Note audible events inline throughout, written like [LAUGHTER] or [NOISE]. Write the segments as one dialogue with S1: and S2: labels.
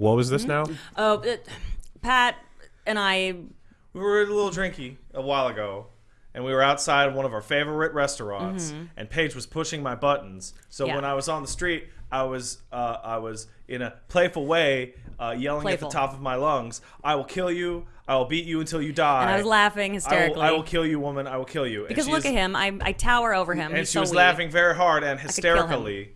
S1: What was this now?
S2: Oh, it, Pat and I.
S3: We were a little drinky a while ago, and we were outside of one of our favorite restaurants, and Paige was pushing my buttons. So
S2: Mm-hmm. Yeah.
S3: when I was on the street, I was uh, I was in a playful way uh, yelling
S2: Playful.
S3: at the top of my lungs, "I will kill you! I will beat you until you die!"
S2: And I was laughing
S3: I
S2: hysterically.
S3: will, I will kill you, woman! I will kill you. And
S2: because
S3: she
S2: look
S3: is-
S2: at him. I, I tower over him.
S3: and
S2: He's
S3: she
S2: so
S3: was
S2: weak.
S3: laughing very hard and
S2: kill him.
S3: hysterically,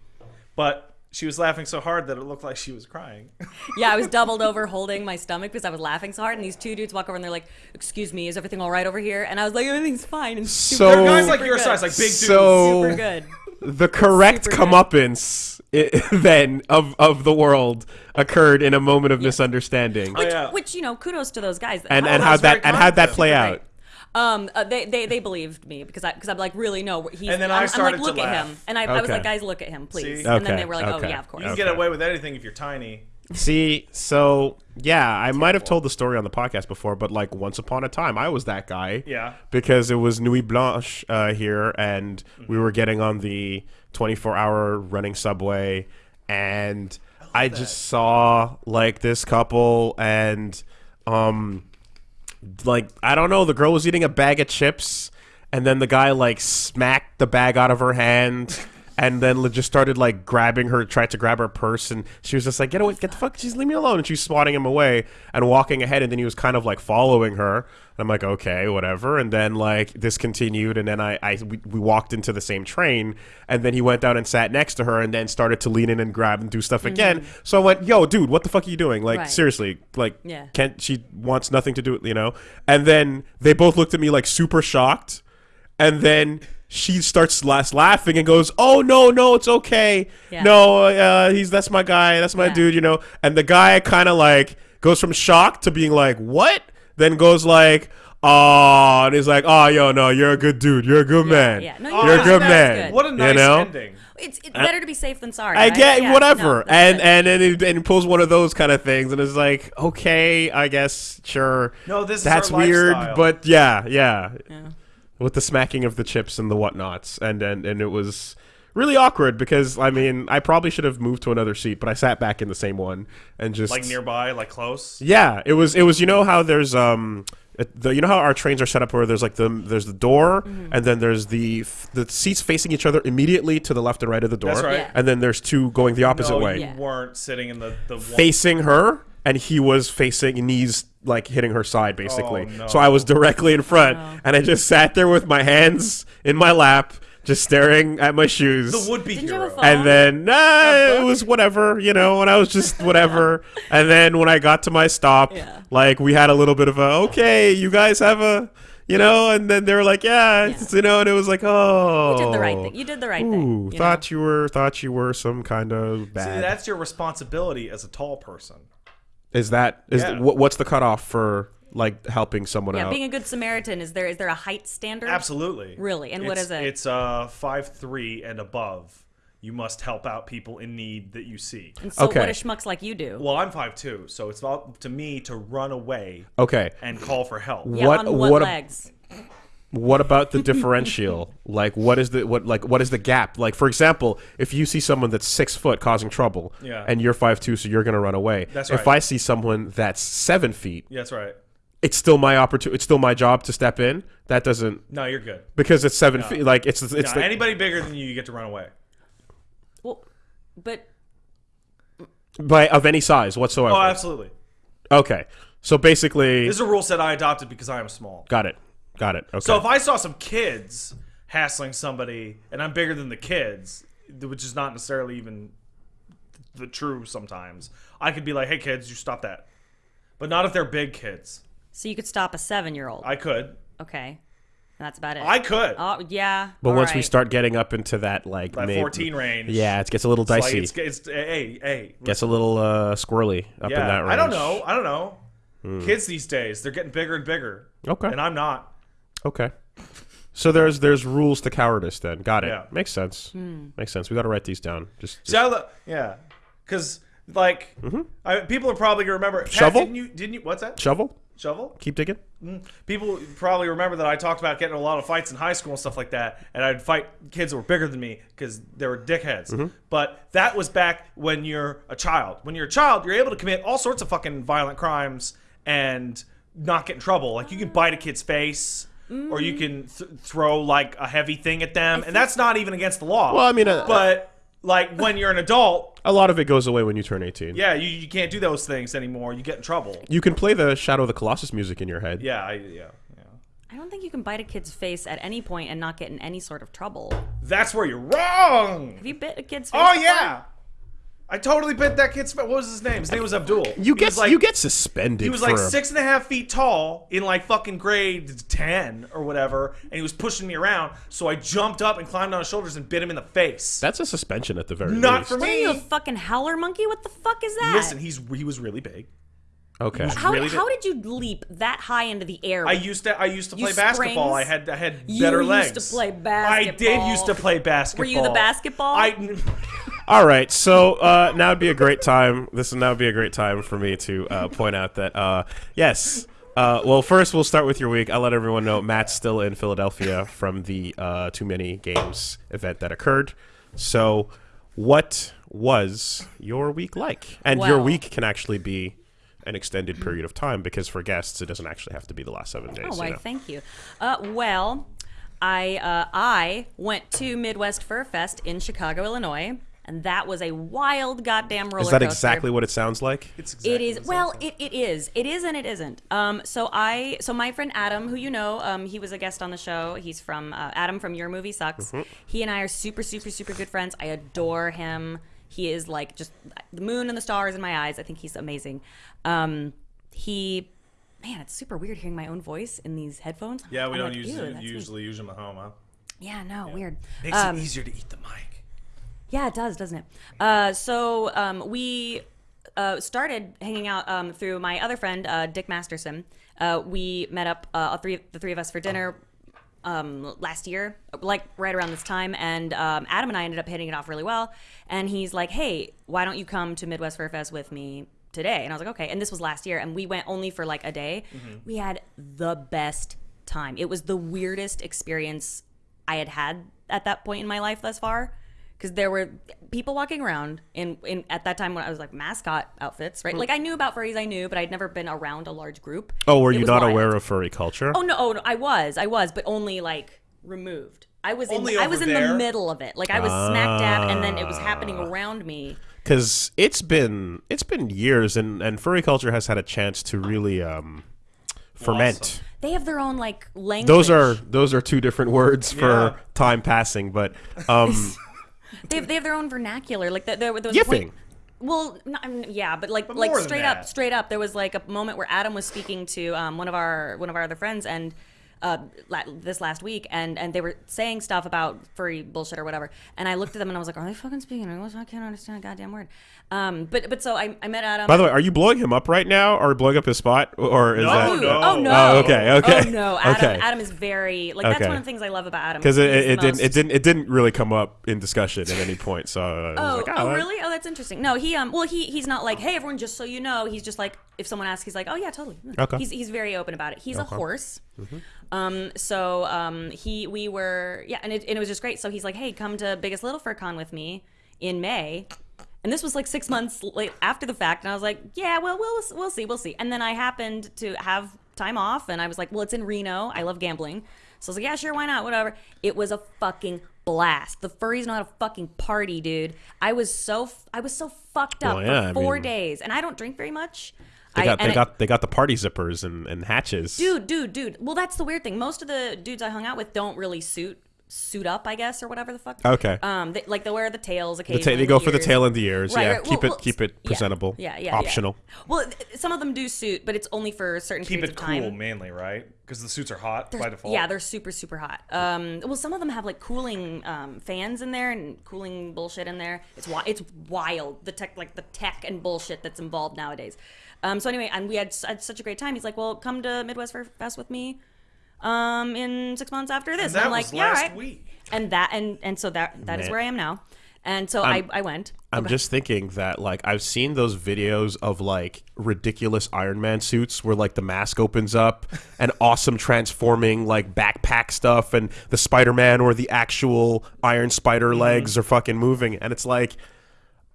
S3: but she was laughing so hard that it looked like she was crying. [LAUGHS]
S2: Yeah, I was doubled over [LAUGHS] holding my stomach because I was laughing so hard. And these two dudes walk over and they're like, "Excuse me, is everything all right over here?" And I was like, "Everything's fine." And super,
S1: So-
S3: They're guys like your
S2: good.
S3: size, like big dudes.
S1: So-
S2: super good.
S1: the correct
S2: Super good.
S1: comeuppance i- [LAUGHS] then of of the world occurred in a moment of misunderstanding.
S3: Oh, yeah.
S2: Which you know, kudos to those guys.
S1: and
S2: Oh,
S1: and
S3: that's
S1: how that and how'd that play out?
S2: great. Um, uh, they, they they believed me because I because I'm like really no he's
S3: And then
S2: I'm,
S3: I
S2: I'm
S3: started
S2: like
S3: to
S2: look at
S3: laugh.
S2: him and I, I was
S1: Okay.
S2: like guys look at him please
S3: See?
S2: and then
S1: Okay,
S2: they were like
S1: okay.
S2: oh yeah of course
S3: You can get away with anything if you're tiny.
S1: See, so yeah, I might have told the story on the podcast before, but like once upon a time, I was that guy.
S3: Yeah.
S1: Because it was Nuit Blanche uh, here, and we were getting on the 24 hour running subway, and I, just saw like this couple, and um, like I don't know, the girl was eating a bag of chips, and then the guy like smacked the bag out of her hand. And then just started like grabbing her, tried to grab her purse, and she was just like, "Get away, get the fuck, just leave me alone." And she's swatting him away and walking ahead, and then he was kind of like following her. And I'm like, "Okay, whatever." And then like this continued, and then I, I we, we walked into the same train, and then he went down and sat next to her, and then started to lean in and grab and do stuff mm-hmm. again. So I went, "Yo, dude, what the fuck are you doing? Like
S2: Right.
S1: seriously, like
S2: Yeah.
S1: can't she wants nothing to do with you know and then they both looked at me like super shocked and then she starts last laughing and goes oh no no it's okay
S2: Yeah.
S1: no uh, he's that's my guy that's my
S2: Yeah.
S1: dude you know and the guy kind of like goes from shock to being like what then goes like oh and he's like oh yo no you're a good dude you're a good man
S2: yeah. No,
S1: you're a
S2: you're
S1: good
S2: good.
S1: man
S2: good.
S3: What a nice
S1: you know
S3: ending.
S2: it's, it's better to be safe than sorry
S1: I
S2: right?
S1: get
S2: Yeah,
S1: whatever,
S2: no, that's
S1: and and and it, and it pulls one of those kind of things, and it's like, okay, I guess, sure.
S3: No, this is
S1: that's
S3: our
S1: weird,
S3: lifestyle.
S1: but yeah, yeah,
S2: Yeah.
S1: With the smacking of the chips and the whatnots, and and and it was really awkward because I mean, I probably should have moved to another seat, but I sat back in the same one and just
S3: Like nearby, like close.
S1: yeah, it was it was you know how there's um it- the you know how our trains are set up where there's like the there's the door
S2: Mm-hmm.
S1: and then there's the f- the seats facing each other immediately to the left and right of the door.
S3: That's right.
S2: Yeah.
S1: And then there's two going the opposite
S3: no,
S1: way.
S3: you
S2: Yeah.
S3: weren't sitting in the the one-
S1: Facing her and he was facing knees like hitting her side basically.
S3: Oh, no.
S1: So I was directly in front and I just sat there with my hands in my lap just staring at my shoes.
S3: the would-be
S2: Didn't you have a
S3: hero.
S1: And then nah, it was whatever, you know, and I was just [LAUGHS] whatever. and then when I got to my stop,
S2: Yeah.
S1: like we had a little bit of a okay, you guys have a you know, and then they were like, yeah, it's, you know, and it was like, oh,
S2: you did the right thing you did the right
S1: Ooh,
S2: thing you
S1: thought you were thought you were some kind of bad.
S3: See, that's your responsibility as a tall person.
S1: is that is
S3: Yeah.
S1: what, what's the cutoff for like helping someone
S2: know? yeah
S1: out?
S2: being a good Samaritan is there is there a height standard
S3: Absolutely.
S2: Really? And what
S3: It's-
S2: is it?
S3: It's uh five three and above. You must help out people in need that you see.
S2: and so
S1: Okay.
S2: what do schmucks like you do
S3: Well, I'm five two, so it's up to me to run away
S1: okay,
S3: and call for help.
S2: yeah,
S1: what-
S2: on what,
S1: what a-
S2: legs
S1: what about the [LAUGHS] differential? like, what is the what like what is the gap? Like, for example, if you see someone that's six foot causing trouble,
S3: Yeah.
S1: and you're five two, so you're gonna run away.
S3: That's
S1: If
S3: right.
S1: I see someone that's seven feet,
S3: Yeah, that's right.
S1: It's still my opportunity. It's still my job to step in. That doesn't
S3: No, you're good.
S1: because it's seven feet. Like it's it's
S3: No,
S1: the,
S3: anybody bigger than you, you get to run away.
S2: well but
S1: by of any size whatsoever.
S3: Oh, absolutely.
S1: Okay, so basically,
S3: This is a rule set I adopted because I am small.
S1: got it, got it. Okay.
S3: So if I saw some kids hassling somebody and I'm bigger than the kids, which is not necessarily even the true sometimes, I could be like, "Hey kids, you stop that." But not if they're big kids.
S2: So you could stop a seven year old
S3: I could.
S2: okay that's about it
S3: I could.
S2: oh yeah
S1: but
S2: all
S1: once we
S2: right.
S1: start getting up into that like
S3: that
S1: maybe-
S3: 14 range.
S1: yeah, it gets a little
S3: It's like,
S1: dicey.
S3: it's, it's hey, hey.
S1: gets a little uh, squirrely up in that range.
S3: I don't know. I don't know. Kids these days, they're getting bigger and bigger.
S1: Okay.
S3: And I'm not.
S1: Okay. So there's there's rules to cowardice then. Got it.
S3: Yeah.
S1: Makes sense.
S2: Hmm.
S1: Makes sense. We got to write these down. Just, just
S3: See, I lo- yeah, because like I, people are probably gonna remember. Pat,
S1: Shovel?
S3: Didn't you? Didn't you? What's that?
S1: shovel.
S3: Shovel?
S1: Keep digging.
S3: People probably remember that I talked about getting a lot of fights in high school and stuff like that, and I'd fight kids that were bigger than me because they were dickheads.
S1: Mm-hmm.
S3: But that was back when you're a child. When you're a child, you're able to commit all sorts of fucking violent crimes and not get in trouble. Like you can bite a kid's face. Or you can th- throw like a heavy thing at them, and that's not even against the law.
S1: Well, I mean, uh,
S3: but like when you're an adult,
S1: A lot of it goes away when you turn 18.
S3: yeah, you, you can't do those things anymore. You get in trouble.
S1: You can play the Shadow of the Colossus music in your head.
S3: Yeah, I, yeah, yeah.
S2: I don't think you can bite a kid's face at any point and not get in any sort of trouble.
S3: That's where you're wrong.
S2: Have you bit a kid's oh, face?
S3: Oh
S2: before?
S3: yeah, I totally bit that kid's. What was his name? His name was Abdul.
S1: You
S3: He
S1: get
S3: like,
S1: you get suspended.
S3: He was
S1: for
S3: like six and a half feet tall in like fucking grade ten or whatever, and he was pushing me around. So I jumped up and climbed on his shoulders and bit him in the face.
S1: That's a suspension at the very least.
S3: Not
S1: least.
S3: for
S2: What are you, a fucking howler monkey? What the fuck is that?
S3: Listen, he's he was really big.
S1: Okay.
S2: how,
S3: really
S2: how
S3: did-
S2: did you leap that high into the air?
S3: I used to I used to
S2: You
S3: play basketball.
S2: springs?
S3: I had I had
S2: You
S3: better
S2: used
S3: legs.
S2: to play basketball.
S3: I did used to play basketball.
S2: Were you the basketball?
S3: I [LAUGHS]
S1: All right, so uh, now would be a great time. This would now be a great time for me to uh, point out that uh, yes. Uh, well, first we'll start with your week. I'll let everyone know Matt's still in Philadelphia from the uh, Too Many Games event that occurred. So, what was your week like? And your week can actually be an extended period of time because for guests it doesn't actually have to be the last seven days.
S2: Oh,
S1: you know.
S2: Thank you. Uh, well, I uh, I went to Midwest Fur Fest in Chicago, Illinois, and that was a wild goddamn roller
S1: Is that
S2: coaster.
S1: exactly what it sounds like?
S3: It's exactly
S2: It is
S3: the same
S2: well,
S3: thing.
S2: it, it is. It is and it isn't. Um, so I, so my friend Adam, who you know, um, he was a guest on the show. He's from uh, Adam from Your Movie Sucks.
S1: Mm-hmm.
S2: He and I are super, super, super good friends. I adore him. He is like just the moon and the stars in my eyes. I think he's amazing. Um, he, man, it's super weird hearing my own voice in these headphones.
S3: yeah, we
S2: I'm
S3: don't
S2: like,
S3: use
S2: "Ew,
S3: it, usually use them at home. Huh?
S2: Yeah, no, weird.
S3: Makes
S2: Um,
S3: it easier to eat the mic.
S2: Yeah, it does, doesn't it? Uh, so um, we uh, started hanging out um, through my other friend, uh, Dick Masterson. Uh, we met up, uh, all three, the three of us, for dinner um, last year, like right around this time. And um, Adam and I ended up hitting it off really well. And he's like, "Hey, why don't you come to Midwest Fur Fest with me today?" And I was like, "Okay." And this was last year, and we went only for like a day. We had the best time. It was the weirdest experience I had had at that point in my life thus far. Because there were people walking around in, in at that time when I was like mascot outfits, right? Like I knew about furries, I knew, but I'd never been around a large group.
S1: Oh, were
S2: It
S1: you not
S2: wild.
S1: aware of furry culture?
S2: Oh no, oh no, I was, I was, but only like removed. I was
S3: Only
S2: in, I was in the middle of it. Like I was smack dab, and then it was
S1: Ah.
S2: happening around me.
S1: because it's been it's been years and and furry culture has had a chance to really um ferment
S3: Blossom.
S2: They have their own like language.
S1: those are those are two different words for
S3: Yeah.
S1: time passing but um [LAUGHS]
S2: they have, they have their own vernacular. Like there, there was
S1: yiffing
S2: point- Well, no, I mean, yeah, but like
S3: But
S2: like straight up, straight up, there was like a moment where Adam was speaking to um, one of our one of our other friends, and uh, la- this last week, and and they were saying stuff about furry bullshit or whatever, and I looked at them and I was like, are they fucking speaking English? I can't understand a goddamn word. Um, but but so I, I met Adam.
S1: by the way are you blowing him up right now or blowing up his spot or is
S3: No,
S1: that
S2: Ooh,
S3: no.
S2: Oh no!
S1: Oh, okay, okay,
S2: Oh no! [LAUGHS] Adam,
S1: okay.
S2: Adam is very like that's
S1: Okay.
S2: one of the things I love about Adam.
S1: because it, it, it didn't
S2: most-
S1: it didn't it didn't really come up in discussion at any point so I was
S2: Oh,
S1: like,
S2: oh,
S1: that-
S2: really? Oh, that's interesting. No, he um, well, he he's not like, hey, everyone, just so you know. He's just like, if someone asks, he's like, oh yeah, totally.
S1: Okay.
S2: He's he's very open about it. He's a
S1: Okay.
S2: horse. Um, so um, he we were yeah, and it, and it was just great. So he's like, hey, come to Biggest Little Fur Con with me in May. And this was like six months late after the fact, and I was like, "Yeah, well, we'll we'll see, we'll see." And then I happened to have time off, and I was like, "Well, it's in Reno. I love gambling, so I was like, yeah, sure, why not? Whatever." It was a fucking blast. The furries know how to fucking party, dude. I was so f- I was so fucked up
S1: Well, yeah, I
S2: for four
S1: mean-
S2: days, and I don't drink very much.
S1: They got
S2: and
S1: they
S2: it-
S1: got they got the party zippers and, and hatches
S2: dude, dude, dude. Well, that's the weird thing. Most of the dudes I hung out with don't really suit suit up, I guess, or whatever the fuck.
S1: Okay.
S2: Um, they, like they wear the tails
S1: the ta- they go for the tail and the ears
S2: Right,
S1: yeah
S2: right.
S1: keep
S2: Well,
S1: it
S2: well,
S1: keep it presentable
S2: Yeah, yeah, yeah.
S1: optional
S2: Well, th- some of them do suit, but it's only for certain
S3: Keep
S2: periods
S3: it
S2: of
S3: cool mainly, right? Because the suits are hot by default.
S2: Yeah, they're super, super hot. Um, well, some of them have like cooling um, fans in there and cooling bullshit in there. It's wi- it's wild the tech, like the tech and bullshit that's involved nowadays. Um, so anyway, and we had, had such a great time. He's like, "Well, come to Midwest Fur Fest with me um, in six months after this."
S3: And that
S2: I'm like,
S3: was
S2: "Yeah,
S3: last
S2: right."
S3: week.
S2: And that and and so that that is
S1: Man.
S2: where I am now. And so I, I went.
S1: I'm just thinking that like I've seen those videos of like ridiculous Iron Man suits where like the mask opens up [LAUGHS] and awesome transforming like backpack stuff and the Spider-Man or the actual Iron Spider
S2: Mm-hmm.
S1: legs are fucking moving and it's like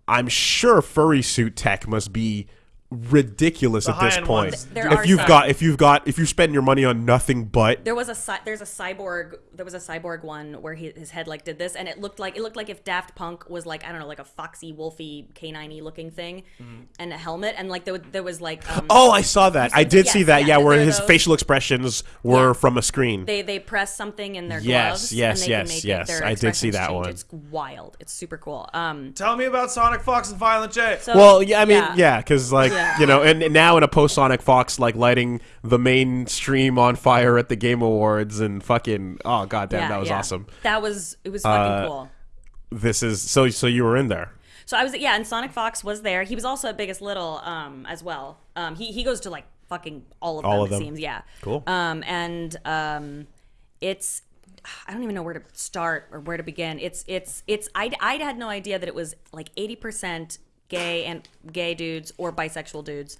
S1: I'm sure furry suit tech must be ridiculous
S3: The
S1: at this point.
S3: ones
S2: There
S1: if
S2: are
S1: you've
S2: some.
S1: got if you've got if you spend your money on nothing but
S2: There was a there's a cyborg there was a cyborg one where he, his head like did this and it looked like it looked like if Daft Punk was like I don't know like a foxy wolfy canine looking thing and a helmet and like there, there was like um,
S1: Oh, I saw that. I did see that.
S2: yeah,
S1: Yeah, where his
S2: those.
S1: facial expressions were
S2: Yeah.
S1: from a screen.
S2: they they press something in their
S1: Yes,
S2: gloves
S1: yes,
S2: and they
S1: yes,
S2: can make
S1: yes.
S2: Their
S1: I did see that
S2: change.
S1: one.
S2: It's wild. It's super cool. Um,
S3: Tell me about Sonic Fox and Violent J.
S2: so,
S1: Well, yeah, I mean,
S2: yeah.
S1: yeah, because like
S2: Yeah.
S1: you know, and, and now in a post Sonic Fox, like lighting the mainstream on fire at the Game Awards and fucking oh goddamn,
S2: Yeah,
S1: that was
S2: yeah.
S1: awesome.
S2: That was it was fucking
S1: Uh,
S2: cool.
S1: This is so so you were in there.
S2: So I was yeah, and Sonic Fox was there. He was also at Biggest Little um, as well. Um, he he goes to like fucking all of
S1: All
S2: them.
S1: of
S2: it
S1: them.
S2: seems yeah.
S1: Cool.
S2: Um, and um, it's I don't even know where to start or where to begin. It's it's it's I I had no idea that it was like eighty percent gay and gay dudes or bisexual dudes.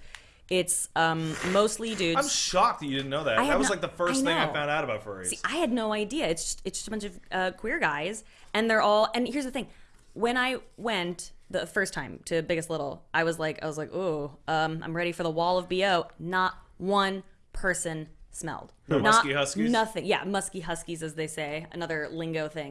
S2: It's um, mostly dudes.
S3: I'm shocked that you didn't know that.
S2: I had
S3: That was
S2: no-
S3: like the first
S2: I
S3: thing I
S2: know.
S3: found out about furries.
S2: I had no idea. It's just, it's just a bunch of uh, queer guys, and they're all. And here's the thing: when I went the first time to Biggest Little, I was like, I was like, oh, um, I'm ready for the wall of bo. Not one person smelled.
S3: No
S2: Not
S3: musky huskies?
S2: Nothing. Yeah, musky huskies, as they say. Another lingo thing.